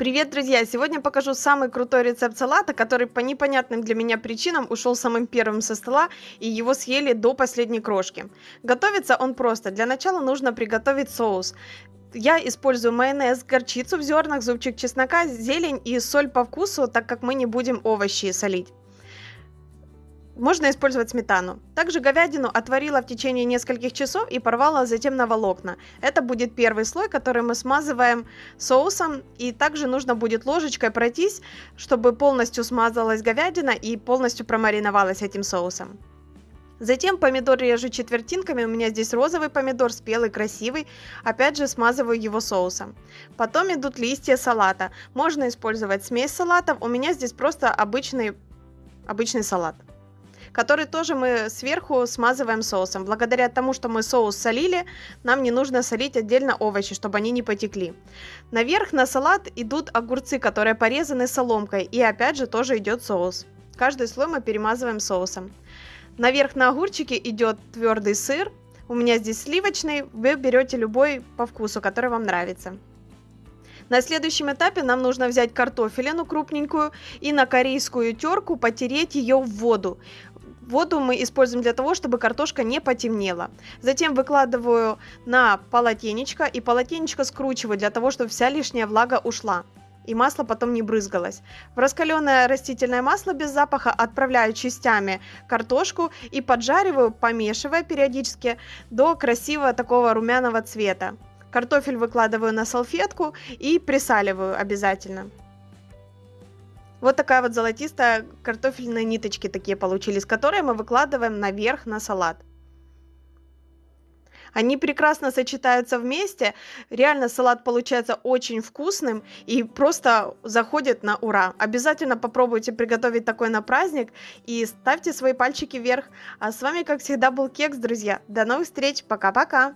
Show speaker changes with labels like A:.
A: Привет, друзья! Сегодня покажу самый крутой рецепт салата, который по непонятным для меня причинам ушел самым первым со стола, и его съели до последней крошки. Готовится он просто. Для начала нужно приготовить соус. Я использую майонез, горчицу в зернах, зубчик чеснока, зелень и соль по вкусу, так как мы не будем овощи солить. Можно использовать сметану. Также говядину отварила в течение нескольких часов и порвала затем на волокна. Это будет первый слой, который мы смазываем соусом. И также нужно будет ложечкой пройтись, чтобы полностью смазалась говядина и полностью промариновалась этим соусом. Затем помидор режу четвертинками, у меня здесь розовый помидор, спелый, красивый. Опять же смазываю его соусом. Потом идут листья салата. Можно использовать смесь салатов, у меня здесь просто обычный, обычный салат который тоже мы сверху смазываем соусом. Благодаря тому, что мы соус солили, нам не нужно солить отдельно овощи, чтобы они не потекли. Наверх на салат идут огурцы, которые порезаны соломкой, и опять же тоже идет соус. Каждый слой мы перемазываем соусом. Наверх на огурчики идет твердый сыр. У меня здесь сливочный, вы берете любой по вкусу, который вам нравится. На следующем этапе нам нужно взять картофелину крупненькую и на корейскую терку потереть ее в воду. Воду мы используем для того, чтобы картошка не потемнела. Затем выкладываю на полотенечко и полотенечко скручиваю для того, чтобы вся лишняя влага ушла и масло потом не брызгалось. В раскаленное растительное масло без запаха отправляю частями картошку и поджариваю, помешивая периодически до красивого такого румяного цвета. Картофель выкладываю на салфетку и присаливаю обязательно. Вот такая вот золотистая картофельные ниточки такие получились, которые мы выкладываем наверх на салат. Они прекрасно сочетаются вместе. Реально салат получается очень вкусным и просто заходит на ура. Обязательно попробуйте приготовить такой на праздник и ставьте свои пальчики вверх. А с вами, как всегда, был Кекс, друзья. До новых встреч. Пока-пока.